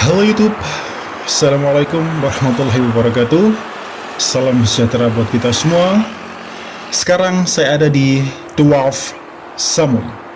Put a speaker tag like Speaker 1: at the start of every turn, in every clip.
Speaker 1: Halo YouTube, Assalamualaikum warahmatullahi wabarakatuh. Salam sejahtera buat kita semua. Sekarang saya ada di Dwarf Summon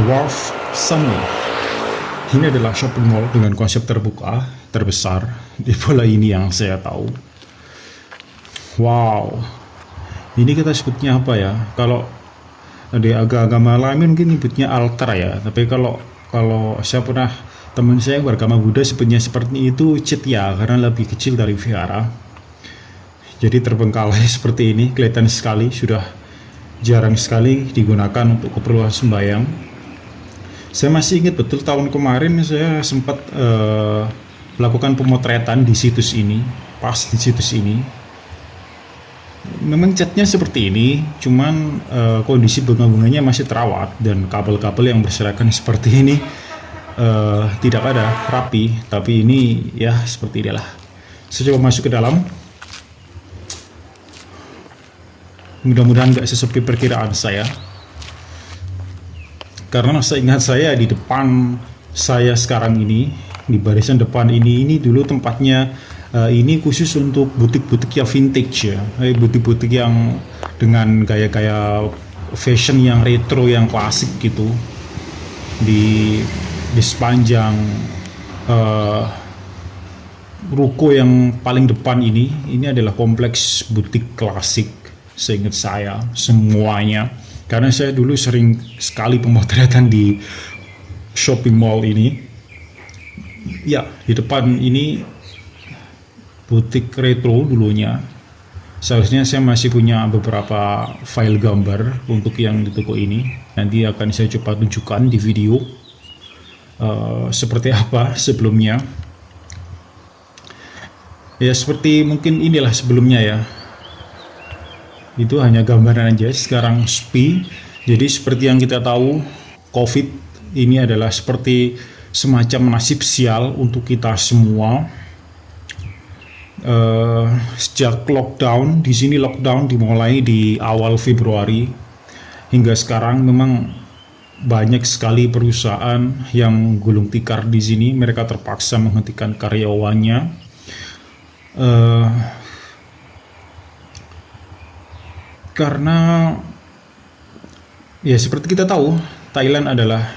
Speaker 1: Dwarf Summit. Ini adalah shopping mall dengan konsep terbuka, terbesar di bola ini yang saya tahu. Wow, ini kita sebutnya apa ya? Kalau di agama lain mungkin nyebutnya altar ya, tapi kalau kalau saya pernah teman saya yang beragama Buddha sebutnya seperti itu cetya karena lebih kecil dari vihara. Jadi terbengkalai seperti ini, kelihatan sekali sudah jarang sekali digunakan untuk keperluan sembahyang saya masih ingat betul tahun kemarin saya sempat uh, melakukan pemotretan di situs ini, pas di situs ini. Memang catnya seperti ini, cuman uh, kondisi bunga-bunganya masih terawat dan kabel-kabel yang berserakan seperti ini uh, tidak ada rapi, tapi ini ya seperti inilah. Saya coba masuk ke dalam. Mudah-mudahan nggak sesepi perkiraan saya karena seingat saya di depan saya sekarang ini di barisan depan ini ini dulu tempatnya uh, ini khusus untuk butik-butik yang vintage ya. Eh, butik-butik yang dengan gaya-gaya fashion yang retro yang klasik gitu. Di di sepanjang uh, ruko yang paling depan ini ini adalah kompleks butik klasik seingat saya semuanya karena saya dulu sering sekali pemotretan di shopping mall ini. Ya, di depan ini butik retro dulunya. Seharusnya saya masih punya beberapa file gambar untuk yang di toko ini. Nanti akan saya coba tunjukkan di video uh, seperti apa sebelumnya. Ya seperti mungkin inilah sebelumnya ya itu hanya gambaran aja sekarang sepi jadi seperti yang kita tahu covid ini adalah seperti semacam nasib sial untuk kita semua. Uh, sejak lockdown di sini lockdown dimulai di awal Februari. Hingga sekarang memang banyak sekali perusahaan yang gulung tikar di sini. Mereka terpaksa menghentikan karyawannya. Uh, karena ya seperti kita tahu Thailand adalah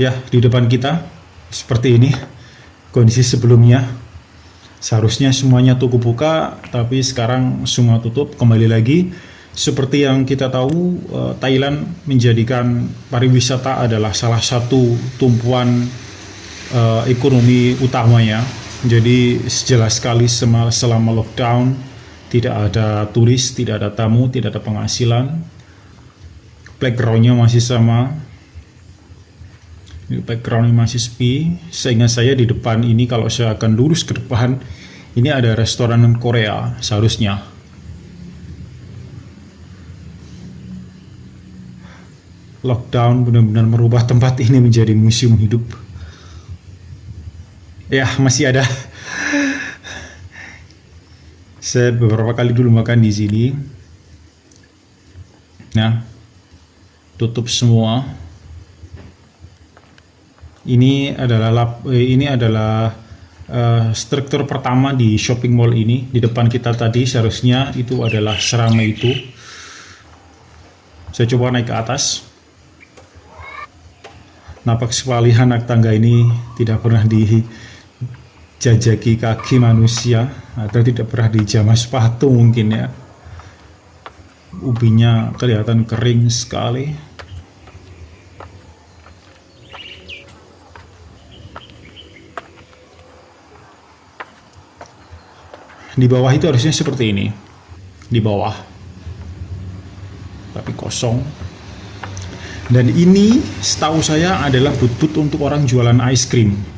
Speaker 1: ya di depan kita seperti ini kondisi sebelumnya. Seharusnya semuanya toko buka tapi sekarang semua tutup kembali lagi. Seperti yang kita tahu eh, Thailand menjadikan pariwisata adalah salah satu tumpuan uh, ekonomi utamanya. Jadi jelas sekali selama lockdown tidak ada turis, tidak ada tamu, tidak ada penghasilan. Backgroundnya masih sama. Backgroundnya masih sepi. Sehingga saya di depan ini kalau saya akan lurus ke depan, ini ada restoran Korea seharusnya. Lockdown benar-benar merubah tempat ini menjadi museum hidup. Ya, masih ada saya beberapa kali dulu makan di sini. Nah, tutup semua. Ini adalah lap, eh, ini adalah uh, struktur pertama di shopping mall ini. Di depan kita tadi seharusnya itu adalah seramai itu. Saya coba naik ke atas. Nampak sekali anak tangga ini tidak pernah di jajaki kaki manusia atau tidak pernah dijamah sepatu mungkin ya. Ubinya kelihatan kering sekali. Di bawah itu harusnya seperti ini. Di bawah. Tapi kosong. Dan ini setahu saya adalah but-but untuk orang jualan ice cream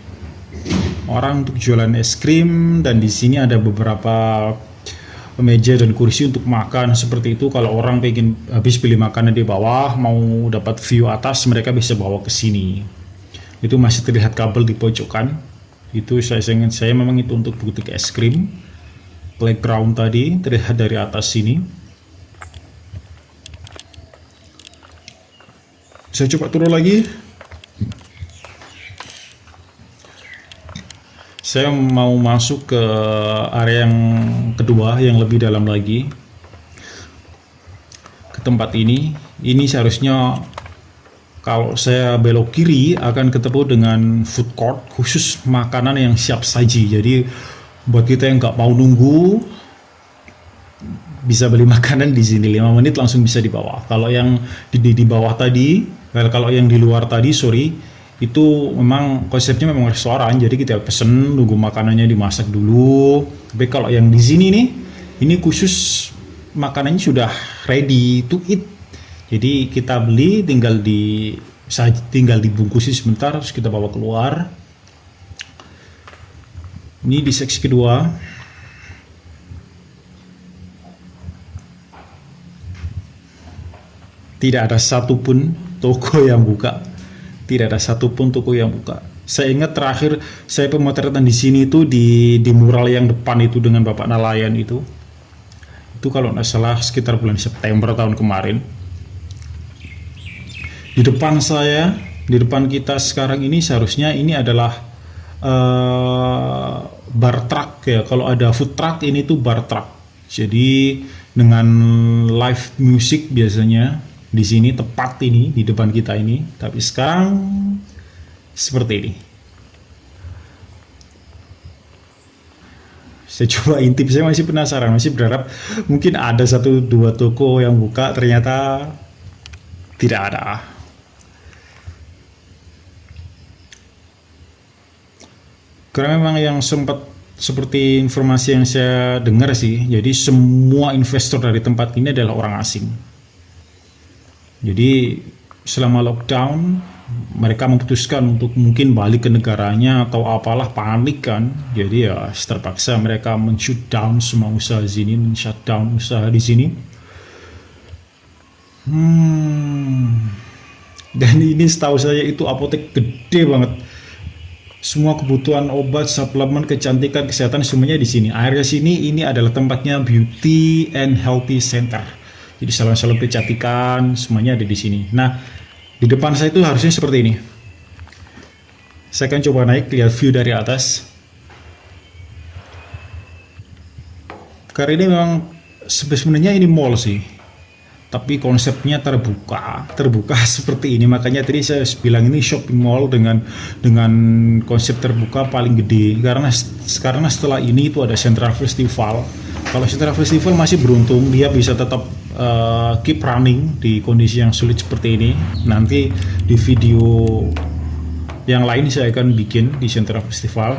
Speaker 1: orang untuk jualan es krim dan di sini ada beberapa meja dan kursi untuk makan. Seperti itu kalau orang pengen habis beli makanan di bawah mau dapat view atas mereka bisa bawa ke sini. Itu masih terlihat kabel di pojokan. Itu saya ingin saya memang itu untuk butik es krim. Playground tadi terlihat dari atas sini. Saya coba turun lagi saya mau masuk ke area yang kedua yang lebih dalam lagi. Ke tempat ini. Ini seharusnya kalau saya belok kiri akan ketemu dengan food court khusus makanan yang siap saji. Jadi buat kita yang nggak mau nunggu bisa beli makanan di sini. 5 menit langsung bisa dibawa. Kalau yang di, di, di bawah tadi kalau yang di luar tadi sorry itu memang konsepnya memang restoran jadi kita pesen nunggu makanannya dimasak dulu. Tapi kalau yang di sini nih ini khusus makanannya sudah ready to eat. Jadi kita beli tinggal di tinggal dibungkusi sebentar terus kita bawa keluar. Ini di seksi kedua. Tidak ada satupun toko yang buka tidak ada satupun toko yang buka. Saya ingat terakhir saya pemotretan di sini itu di di mural yang depan itu dengan Bapak Nelayan itu. Itu kalau nggak salah sekitar bulan September tahun kemarin. Di depan saya, di depan kita sekarang ini seharusnya ini adalah uh, bar truck ya. Kalau ada food truck ini tuh bar truck. Jadi dengan live music biasanya di sini tepat ini di depan kita ini. Tapi sekarang seperti ini. Saya coba intip saya masih penasaran masih berharap mungkin ada satu dua toko yang buka ternyata tidak ada. Karena memang yang sempat seperti informasi yang saya dengar sih jadi semua investor dari tempat ini adalah orang asing jadi selama lockdown mereka memutuskan untuk mungkin balik ke negaranya atau apalah panik kan. Jadi ya terpaksa mereka men-shutdown semua usaha di sini, men-shutdown usaha di sini. Hmm. Dan ini setahu saya itu apotek gede banget. Semua kebutuhan obat, suplemen, kecantikan, kesehatan semuanya di sini. Area sini ini adalah tempatnya Beauty and Healthy Center jadi salon-salon kecantikan semuanya ada di sini. Nah, di depan saya itu harusnya seperti ini. Saya akan coba naik lihat view dari atas. Karena ini memang sebenarnya ini mall sih. Tapi konsepnya terbuka, terbuka seperti ini. Makanya tadi saya bilang ini shopping mall dengan dengan konsep terbuka paling gede. Karena karena setelah ini itu ada Central Festival. Kalau Central Festival masih beruntung dia bisa tetap uh, keep running di kondisi yang sulit seperti ini. Nanti di video yang lain saya akan bikin di Central Festival.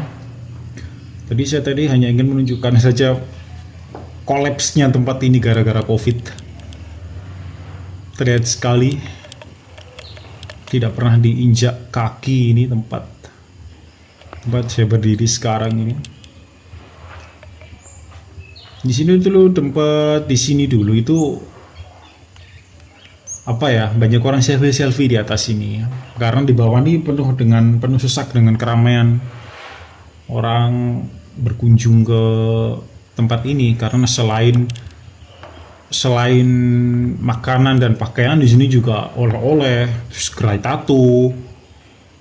Speaker 1: Tadi saya tadi hanya ingin menunjukkan saja kolapsnya tempat ini gara-gara COVID. Terlihat sekali tidak pernah diinjak kaki ini tempat tempat saya berdiri sekarang ini. Di sini dulu tempat di sini dulu itu apa ya banyak orang selfie selfie di atas sini karena di bawah ini penuh dengan penuh sesak dengan keramaian. Orang berkunjung ke tempat ini karena selain selain makanan dan pakaian di sini juga oleh-oleh terus gerai tato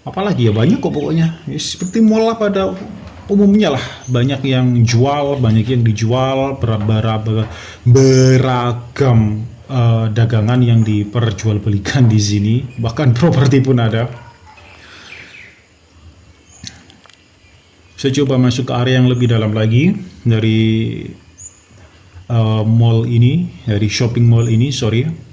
Speaker 1: apalagi ya banyak kok pokoknya. Ya, seperti mall pada umumnya lah banyak yang jual banyak yang dijual beragam beragam uh, dagangan yang diperjualbelikan di sini. Bahkan properti pun ada. Saya coba masuk ke area yang lebih dalam lagi dari uh, mall ini dari shopping mall ini sorry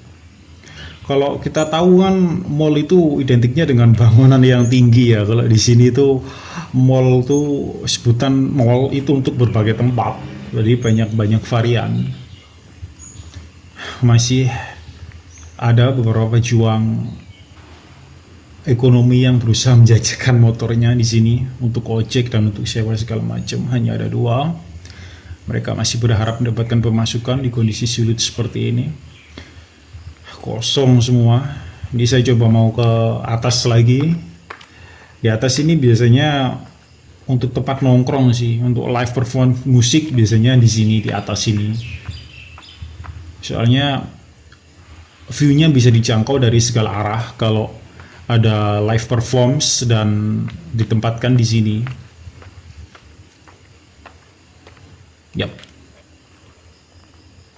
Speaker 1: kalau kita tahu kan mall itu identiknya dengan bangunan yang tinggi ya. Kalau di sini tuh mall tuh sebutan mall itu untuk berbagai tempat. Jadi banyak-banyak varian. Masih ada beberapa pejuang ekonomi yang berusaha menjajakan motornya di sini untuk ojek dan untuk sewa segala macam. Hanya ada dua. Mereka masih berharap mendapatkan pemasukan di kondisi sulit seperti ini kosong semua ini saya coba mau ke atas lagi di atas ini biasanya untuk tempat nongkrong sih untuk live perform musik biasanya di sini di atas sini soalnya view-nya bisa dijangkau dari segala arah kalau ada live performs dan ditempatkan di sini. Yap.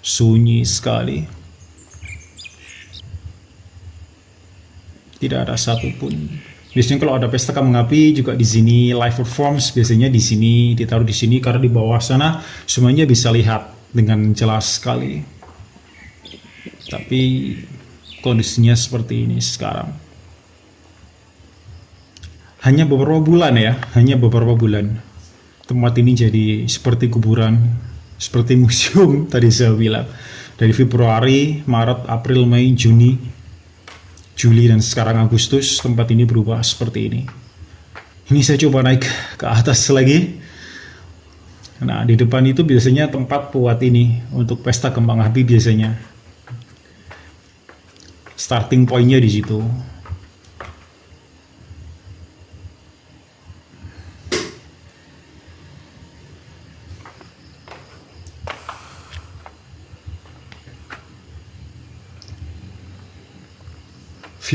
Speaker 1: Sunyi sekali. Tidak ada satupun. Biasanya kalau ada pesta kembang api juga di sini live performs biasanya di sini ditaruh di sini karena di bawah sana semuanya bisa lihat dengan jelas sekali. Tapi kondisinya seperti ini sekarang hanya beberapa bulan ya, hanya beberapa bulan. Tempat ini jadi seperti kuburan, seperti museum tadi saya bilang. Dari Februari, Maret, April, Mei, Juni, Juli, dan sekarang Agustus, tempat ini berubah seperti ini. Ini saya coba naik ke atas lagi. Nah, di depan itu biasanya tempat buat ini, untuk pesta kembang api biasanya. Starting pointnya di situ.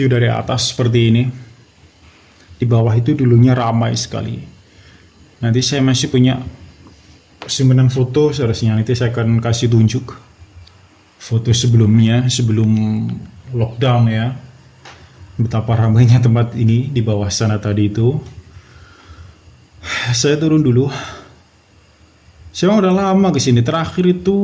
Speaker 1: View dari atas seperti ini. Di bawah itu dulunya ramai sekali. Nanti saya masih punya simpanan foto, seharusnya nanti saya akan kasih tunjuk foto sebelumnya, sebelum lockdown ya. Betapa ramainya tempat ini di bawah sana tadi itu. Saya turun dulu. Saya udah lama ke sini. Terakhir itu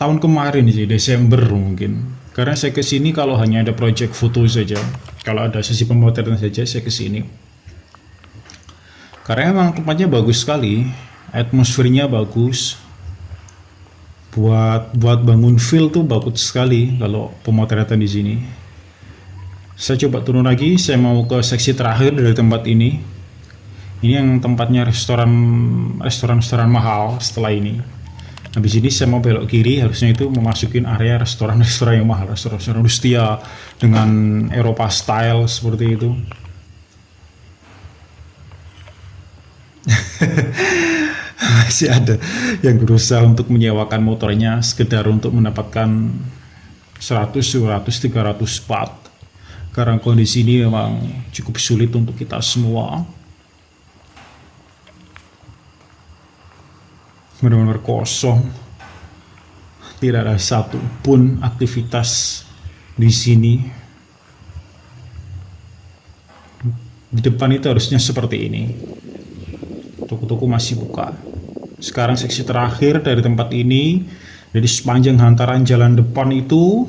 Speaker 1: tahun kemarin sih, Desember mungkin karena saya ke sini kalau hanya ada project foto saja, kalau ada sesi pemotretan saja saya ke sini. Karena emang tempatnya bagus sekali, atmosfernya bagus. Buat buat bangun feel tuh bagus sekali kalau pemotretan di sini. Saya coba turun lagi, saya mau ke seksi terakhir dari tempat ini. Ini yang tempatnya restoran restoran-restoran mahal setelah ini. Habis ini saya mau belok kiri, harusnya itu memasukin area restoran-restoran yang mahal, restoran-restoran Rustia dengan Eropa style seperti itu. Masih ada yang berusaha untuk menyewakan motornya sekedar untuk mendapatkan 100, 200, 300 watt. Karena kondisi ini memang cukup sulit untuk kita semua. Benar-benar kosong. Tidak ada satu pun aktivitas di sini. Di depan itu harusnya seperti ini. Toko-toko masih buka. Sekarang seksi terakhir dari tempat ini. Jadi sepanjang hantaran jalan depan itu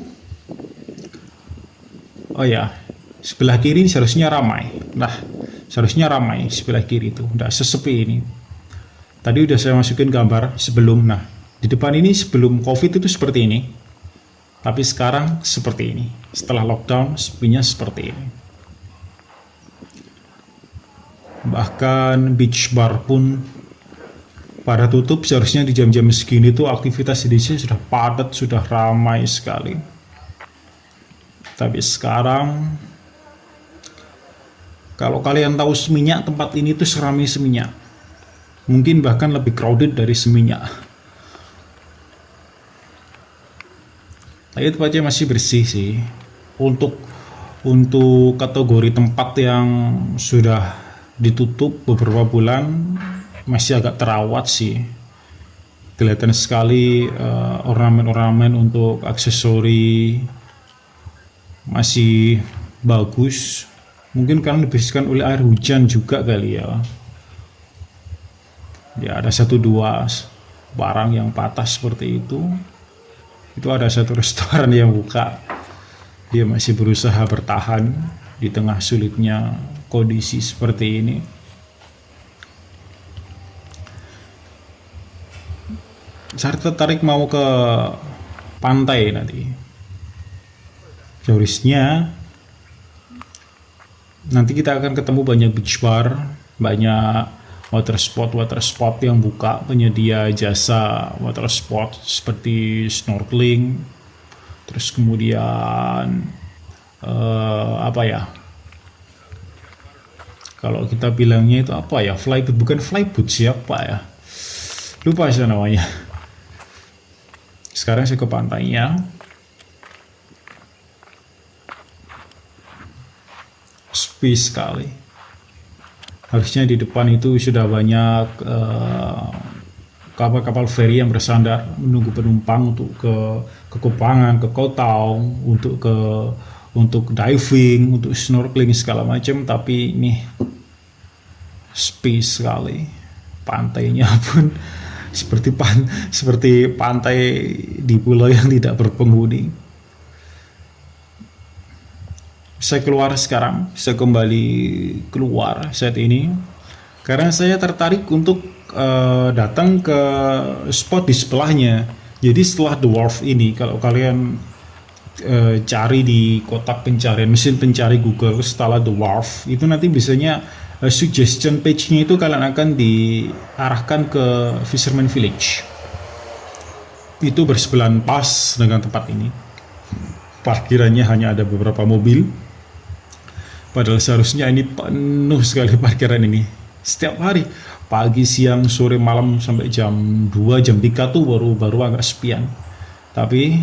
Speaker 1: oh ya sebelah kiri seharusnya ramai. Nah seharusnya ramai sebelah kiri itu. Tidak sesepi ini Tadi udah saya masukin gambar sebelum. Nah, di depan ini sebelum COVID itu seperti ini. Tapi sekarang seperti ini. Setelah lockdown, sepinya seperti ini. Bahkan beach bar pun pada tutup seharusnya di jam-jam segini tuh aktivitas di sini sudah padat, sudah ramai sekali. Tapi sekarang kalau kalian tahu seminyak tempat ini tuh seramai seminyak mungkin bahkan lebih crowded dari seminyak. Tapi tempatnya masih bersih sih. Untuk untuk kategori tempat yang sudah ditutup beberapa bulan masih agak terawat sih. Kelihatan sekali eh, ornamen-ornamen uh, untuk aksesori masih bagus. Mungkin karena dibersihkan oleh air hujan juga kali ya ya ada satu dua barang yang patah seperti itu. Itu ada satu restoran yang buka. Dia masih berusaha bertahan di tengah sulitnya kondisi seperti ini. Saya tertarik mau ke pantai nanti. Seharusnya nanti kita akan ketemu banyak beach bar banyak water spot water spot yang buka penyedia jasa water spot seperti snorkeling terus kemudian uh, apa ya? Kalau kita bilangnya itu apa ya? Flyboot bukan flyboot siapa ya? Lupa sih namanya. Sekarang saya ke pantainya sepi sekali harusnya di depan itu sudah banyak eh, kapal-kapal uh, feri yang bersandar menunggu penumpang untuk ke ke Kupangan, ke Kotau, untuk ke untuk diving, untuk snorkeling segala macam. Tapi ini sepi sekali. Pantainya pun seperti pan seperti pantai di pulau yang tidak berpenghuni saya keluar sekarang saya kembali keluar saat ini karena saya tertarik untuk uh, datang ke spot di sebelahnya jadi setelah dwarf ini kalau kalian uh, cari di kotak pencarian mesin pencari Google setelah dwarf itu nanti biasanya uh, suggestion page-nya itu kalian akan diarahkan ke Fisherman Village. Itu bersebelahan pas dengan tempat ini. Parkirannya hanya ada beberapa mobil. Padahal seharusnya ini penuh sekali parkiran ini. Setiap hari, pagi, siang, sore, malam sampai jam 2, jam 3 tuh baru baru agak sepian. Tapi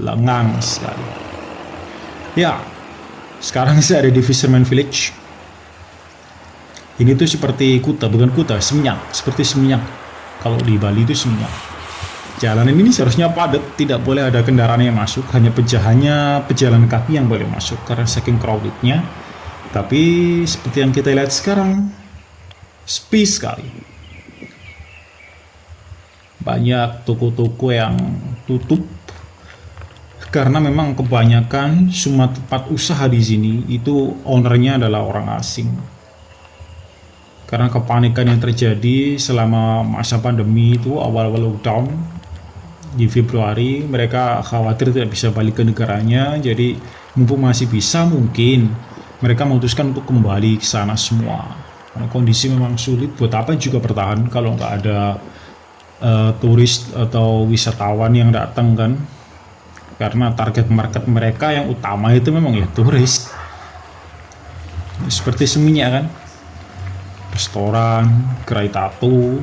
Speaker 1: lengang sekali. Ya, sekarang saya ada di Fisherman Village ini tuh seperti kuta, bukan kuta, seminyak, seperti seminyak. Kalau di Bali itu seminyak. Jalanan ini seharusnya padat, tidak boleh ada kendaraan yang masuk, hanya pejahannya pejalan kaki yang boleh masuk karena saking crowdednya. Tapi seperti yang kita lihat sekarang, sepi sekali. Banyak toko-toko yang tutup karena memang kebanyakan semua tempat usaha di sini itu ownernya adalah orang asing karena kepanikan yang terjadi selama masa pandemi itu awal-awal lockdown di Februari mereka khawatir tidak bisa balik ke negaranya. Jadi mumpung masih bisa mungkin mereka memutuskan untuk kembali ke sana semua. Karena kondisi memang sulit. Buat apa juga bertahan kalau nggak ada uh, turis atau wisatawan yang datang kan? Karena target market mereka yang utama itu memang ya turis. Seperti seminyak kan? Restoran, gerai tato,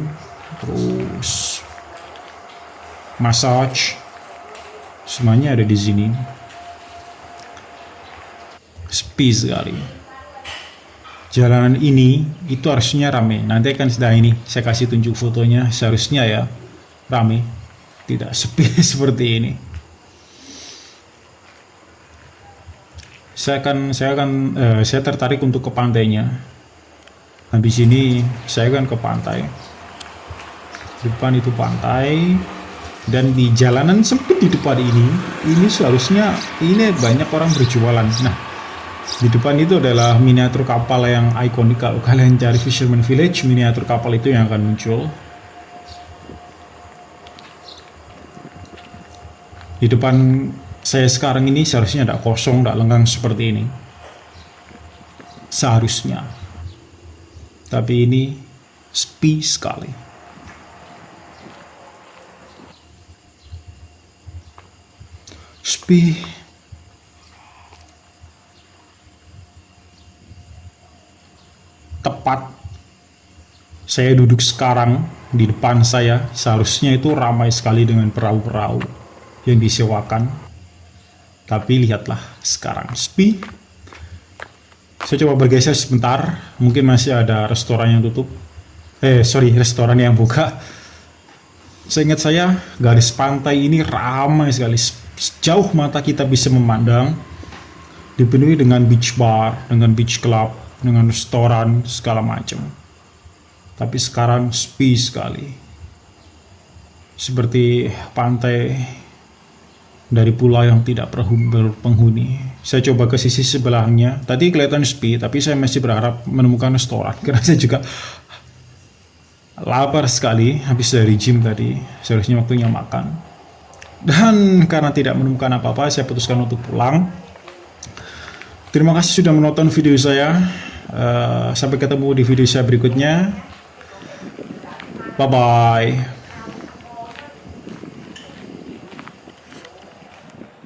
Speaker 1: terus massage, semuanya ada di sini. Sepi sekali. Jalanan ini itu harusnya rame. Nanti akan sudah ini saya kasih tunjuk fotonya. Seharusnya ya rame, tidak sepi seperti ini. Saya akan saya akan uh, saya tertarik untuk ke pantainya habis ini saya kan ke pantai depan itu pantai dan di jalanan sempit di depan ini ini seharusnya ini banyak orang berjualan. Nah di depan itu adalah miniatur kapal yang ikonik kalau kalian cari Fisherman Village miniatur kapal itu yang akan muncul. Di depan saya sekarang ini seharusnya tidak kosong, tidak lenggang seperti ini. Seharusnya. Tapi ini sepi sekali. Sepi. Tepat. Saya duduk sekarang di depan saya, seharusnya itu ramai sekali dengan perahu-perahu yang disewakan. Tapi lihatlah sekarang. Sepi saya coba bergeser sebentar. Mungkin masih ada restoran yang tutup. Eh sorry restoran yang buka saya ingat saya garis pantai ini ramai sekali sejauh mata kita bisa memandang dipenuhi dengan beach bar dengan beach club dengan restoran segala macam tapi sekarang sepi sekali seperti pantai dari pulau yang tidak berpenghuni. Saya coba ke sisi sebelahnya. Tadi kelihatan sepi, tapi saya masih berharap menemukan restoran. Karena saya juga lapar sekali habis dari gym tadi. Seharusnya waktunya makan. Dan karena tidak menemukan apa-apa, saya putuskan untuk pulang. Terima kasih sudah menonton video saya. Uh, sampai ketemu di video saya berikutnya. Bye-bye.